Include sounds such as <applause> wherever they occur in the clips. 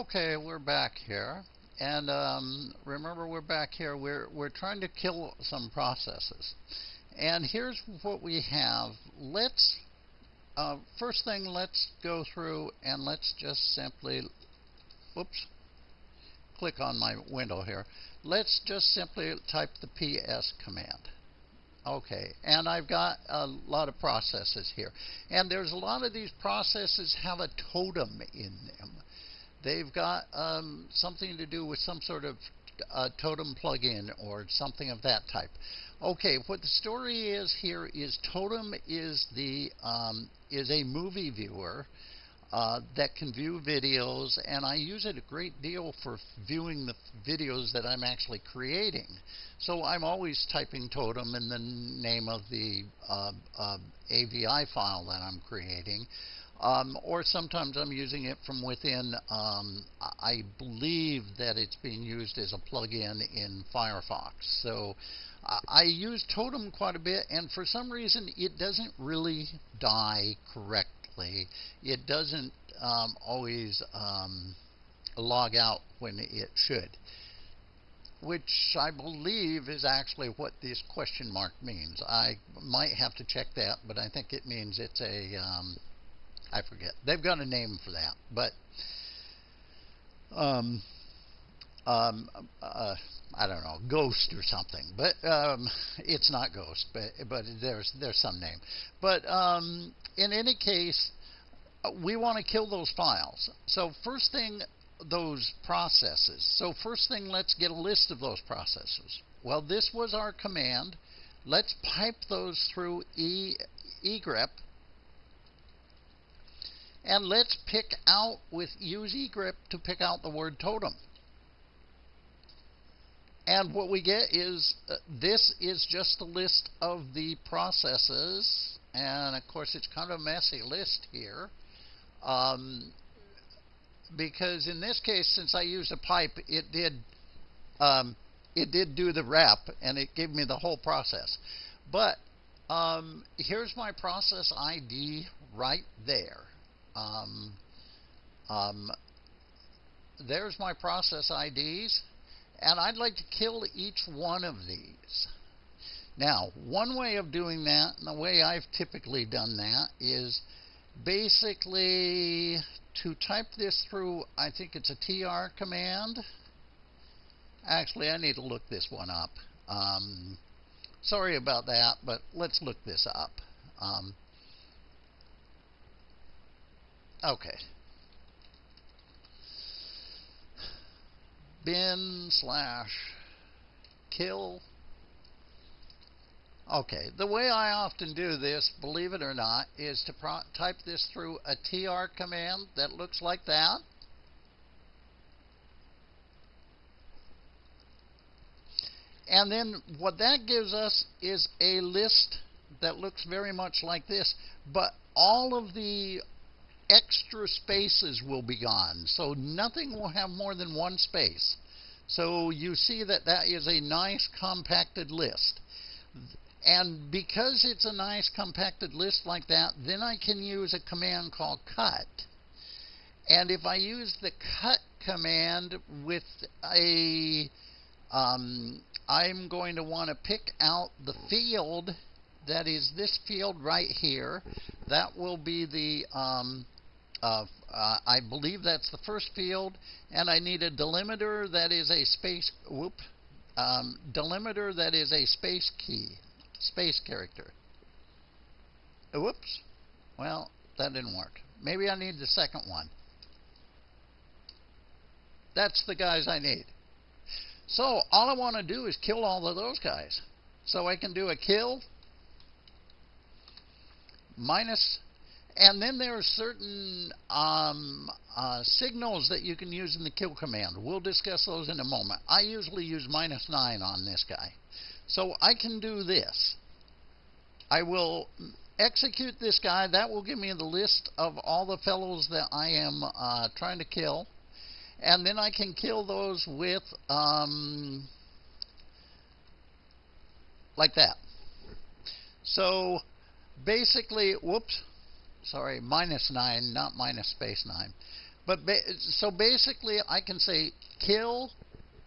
Okay, we're back here. And um, remember, we're back here. We're, we're trying to kill some processes. And here's what we have. Let's, uh, first thing, let's go through and let's just simply, whoops, click on my window here. Let's just simply type the PS command. Okay, and I've got a lot of processes here. And there's a lot of these processes have a totem in them. They've got um, something to do with some sort of uh, totem plugin or something of that type. Okay, what the story is here is Totem is the um, is a movie viewer uh, that can view videos, and I use it a great deal for viewing the videos that I'm actually creating. So I'm always typing Totem in the name of the uh, uh, AVI file that I'm creating. Um, or sometimes I'm using it from within. Um, I believe that it's being used as a plugin in Firefox. So I use Totem quite a bit, and for some reason it doesn't really die correctly. It doesn't um, always um, log out when it should which I believe is actually what this question mark means. I might have to check that, but I think it means it's a um, I forget. They've got a name for that, but um, um, uh, I don't know, Ghost or something. But um, it's not Ghost, but but there's there's some name. But um, in any case, we want to kill those files. So first thing, those processes. So first thing, let's get a list of those processes. Well, this was our command. Let's pipe those through e egrep and let's pick out with use egrep to pick out the word totem. And what we get is uh, this is just a list of the processes. And of course, it's kind of a messy list here. Um, because in this case, since I used a pipe, it did um, it did do the wrap and it gave me the whole process. But um, here's my process ID right there. Um, um, there's my process IDs, and I'd like to kill each one of these. Now, one way of doing that, and the way I've typically done that, is basically to type this through, I think it's a TR command. Actually, I need to look this one up. Um, sorry about that, but let's look this up. Um, Okay. Bin slash kill. Okay, the way I often do this, believe it or not, is to type this through a tr command that looks like that. And then what that gives us is a list that looks very much like this, but all of the extra spaces will be gone. So nothing will have more than one space. So you see that that is a nice compacted list. And because it's a nice compacted list like that, then I can use a command called cut. And if I use the cut command with a, um, I'm going to want to pick out the field that is this field right here. That will be the um, uh, I believe that's the first field, and I need a delimiter that is a space whoop um, delimiter that is a space key, space character. Whoops. Well, that didn't work. Maybe I need the second one. That's the guys I need. So all I want to do is kill all of those guys. So I can do a kill minus and then there are certain um, uh, signals that you can use in the kill command. We'll discuss those in a moment. I usually use minus 9 on this guy. So I can do this. I will execute this guy. That will give me the list of all the fellows that I am uh, trying to kill. And then I can kill those with, um, like that. So basically, whoops, sorry, minus 9, not minus space 9. But ba so basically, I can say kill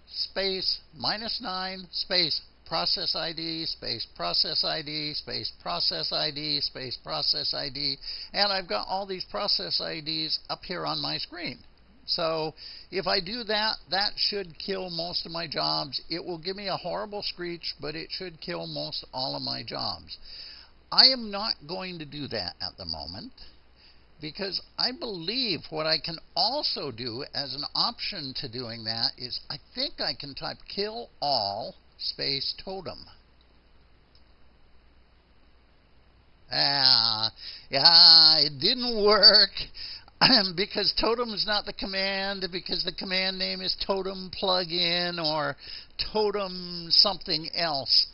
space minus 9 space process ID space process ID space process ID space process ID and I've got all these process IDs up here on my screen. So if I do that, that should kill most of my jobs. It will give me a horrible screech, but it should kill most all of my jobs. I am not going to do that at the moment because I believe what I can also do as an option to doing that is I think I can type kill all space totem. Ah, yeah, it didn't work <laughs> because totem is not the command, because the command name is totem plugin or totem something else.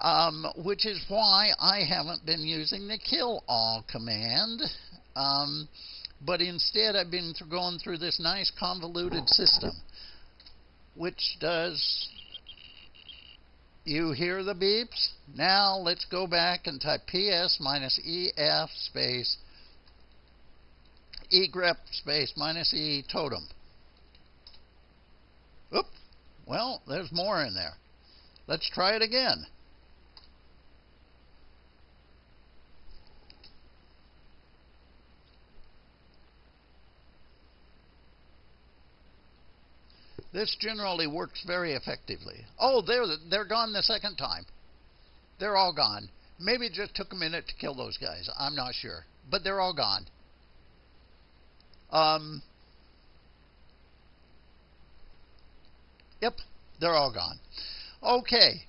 Um, which is why I haven't been using the kill all command. Um, but instead, I've been th going through this nice convoluted system, which does. You hear the beeps? Now let's go back and type PS minus EF space egrep space minus E totem. Oop. Well, there's more in there. Let's try it again. This generally works very effectively. Oh, they're, they're gone the second time. They're all gone. Maybe it just took a minute to kill those guys. I'm not sure. But they're all gone. Um, yep, they're all gone. Okay.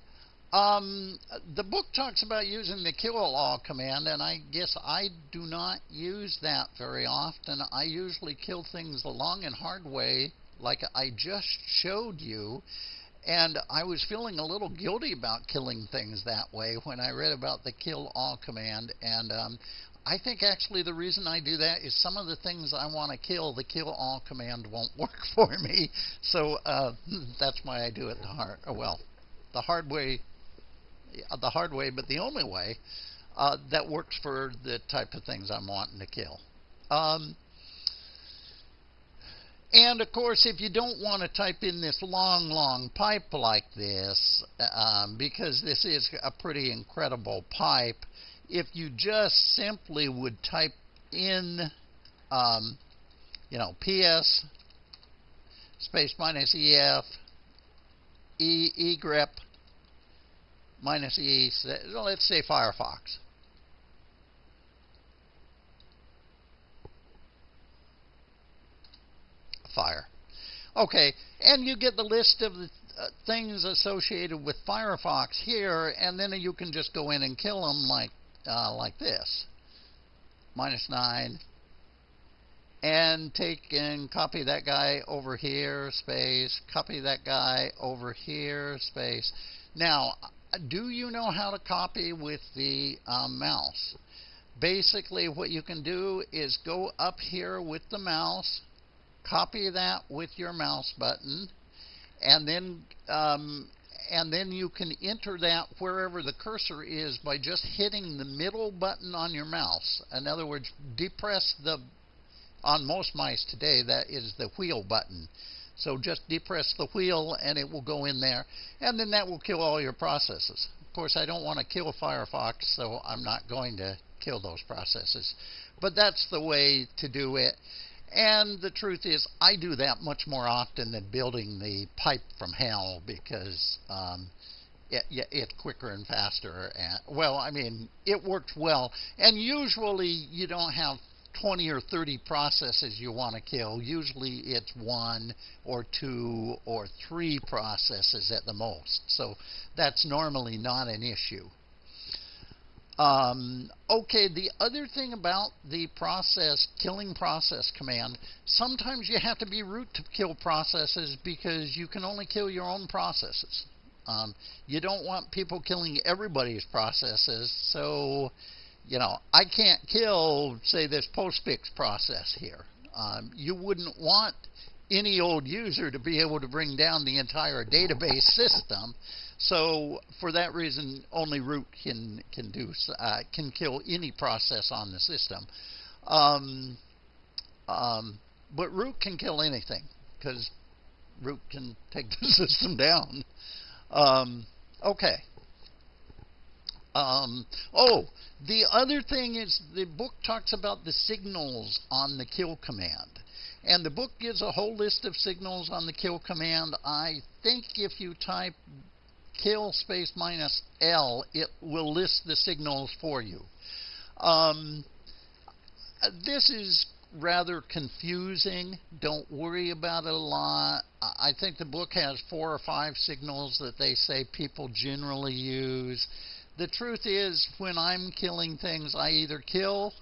Um, the book talks about using the kill all command, and I guess I do not use that very often. I usually kill things the long and hard way, like I just showed you. And I was feeling a little guilty about killing things that way when I read about the kill all command. And um, I think actually the reason I do that is some of the things I want to kill, the kill all command won't <laughs> work for me. So uh, that's why I do it the hard, well, the hard way, the hard way, but the only way uh, that works for the type of things I'm wanting to kill. Um, and of course, if you don't want to type in this long, long pipe like this, um, because this is a pretty incredible pipe, if you just simply would type in, um, you know, PS space minus EF E minus E, let's say Firefox. Fire. Okay, and you get the list of the uh, things associated with Firefox here, and then you can just go in and kill them like uh, like this. Minus 9. And take and copy that guy over here, space. Copy that guy over here, space. Now, do you know how to copy with the um, mouse? Basically, what you can do is go up here with the mouse, copy that with your mouse button, and then um, and then you can enter that wherever the cursor is by just hitting the middle button on your mouse. In other words, depress the, on most mice today, that is the wheel button. So just depress the wheel and it will go in there, and then that will kill all your processes. Of course, I don't want to kill Firefox, so I'm not going to kill those processes. But that's the way to do it. And the truth is, I do that much more often than building the pipe from hell because um, it, it's quicker and faster. And, well, I mean, it works well. And usually you don't have 20 or 30 processes you want to kill. Usually it's one or two or three processes at the most. So that's normally not an issue. Um, okay, the other thing about the process, killing process command, sometimes you have to be root to kill processes because you can only kill your own processes. Um, you don't want people killing everybody's processes, so, you know, I can't kill, say, this postfix process here. Um, you wouldn't want any old user to be able to bring down the entire database system. So for that reason, only root can can do uh, can kill any process on the system. Um, um, but root can kill anything because root can take <laughs> the system down. Um, okay. Um, oh, the other thing is the book talks about the signals on the kill command. And the book gives a whole list of signals on the kill command. I think if you type kill space minus L, it will list the signals for you. Um, this is rather confusing. Don't worry about it a lot. I think the book has four or five signals that they say people generally use. The truth is, when I'm killing things, I either kill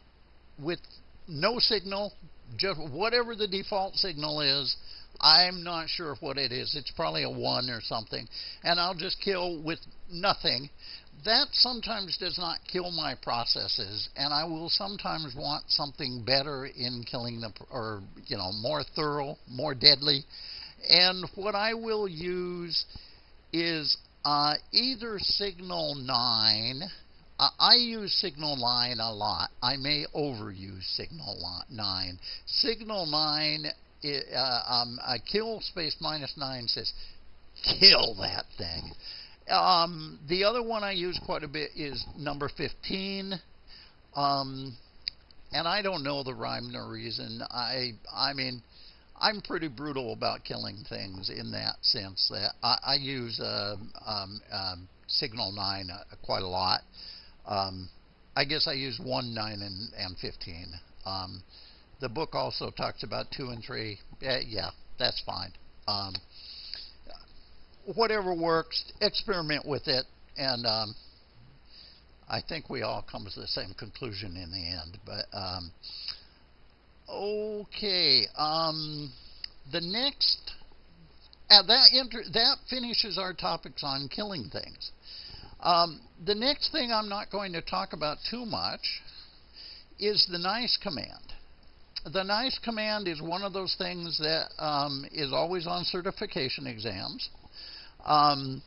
with no signal, just whatever the default signal is. I'm not sure what it is. It's probably a one or something, and I'll just kill with nothing that sometimes does not kill my processes, and I will sometimes want something better in killing the, or you know, more thorough, more deadly. And what I will use is uh, either Signal 9. Uh, I use Signal 9 a lot. I may overuse Signal 9. Signal 9, uh, um, kill space minus 9 says, kill that thing. Um, the other one I use quite a bit is number 15. Um, and I don't know the rhyme nor reason. I, I mean, I'm pretty brutal about killing things in that sense. That I, I use uh, um, um, Signal 9 uh, quite a lot. Um, I guess I use 1, 9, and, and 15. Um, the book also talks about 2 and 3. Uh, yeah, that's fine. Um, whatever works, experiment with it, and um, I think we all come to the same conclusion in the end. But um, okay, um, the next uh, that that finishes our topics on killing things. Um, the next thing I'm not going to talk about too much is the nice command. The nice command is one of those things that um, is always on certification exams. Um,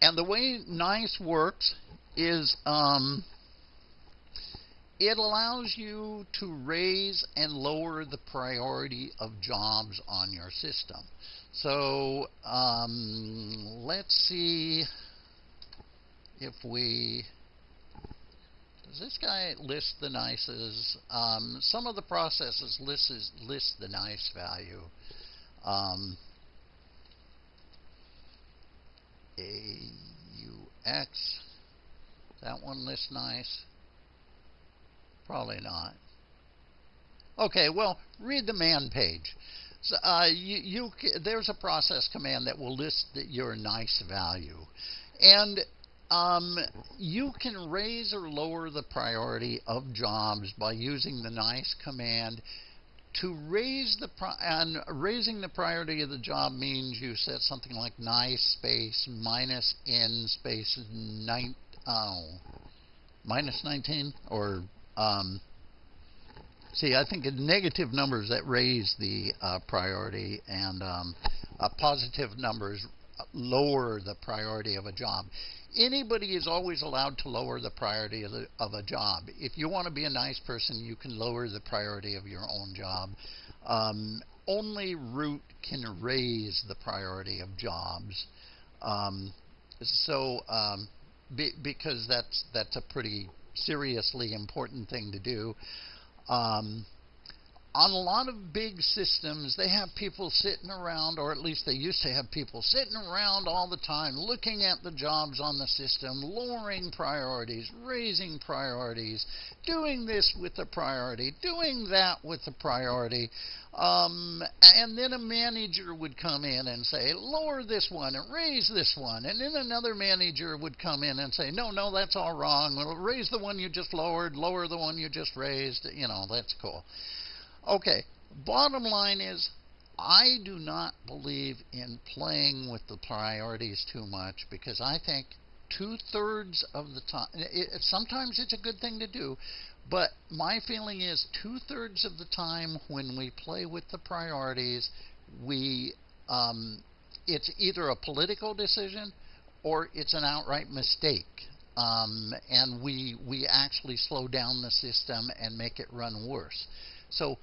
and the way NICE works is um, it allows you to raise and lower the priority of jobs on your system. So um, let's see if we. This guy list the NICEs? Um, some of the processes list, list the NICE value. Um, AUX. That one lists nice? Probably not. Okay, well, read the man page. So, uh, you, you, there's a process command that will list your nice value. And um, you can raise or lower the priority of jobs by using the nice command. To raise the and raising the priority of the job means you set something like nice space minus n space nine oh minus 19 or um, see I think negative numbers that raise the uh, priority and um, uh, positive numbers lower the priority of a job anybody is always allowed to lower the priority of, the, of, a job. If you want to be a nice person, you can lower the priority of your own job. Um, only root can raise the priority of jobs. Um, so, um, be, because that's that's a pretty seriously important thing to do. Um, on a lot of big systems, they have people sitting around, or at least they used to have people sitting around all the time looking at the jobs on the system, lowering priorities, raising priorities, doing this with the priority, doing that with the priority. Um, and then a manager would come in and say, lower this one and raise this one. And then another manager would come in and say, no, no, that's all wrong. Raise the one you just lowered, lower the one you just raised. You know, that's cool. Okay, bottom line is I do not believe in playing with the priorities too much because I think two thirds of the time, it, sometimes it's a good thing to do, but my feeling is two thirds of the time when we play with the priorities, we um, it's either a political decision or it's an outright mistake. Um, and we we actually slow down the system and make it run worse. So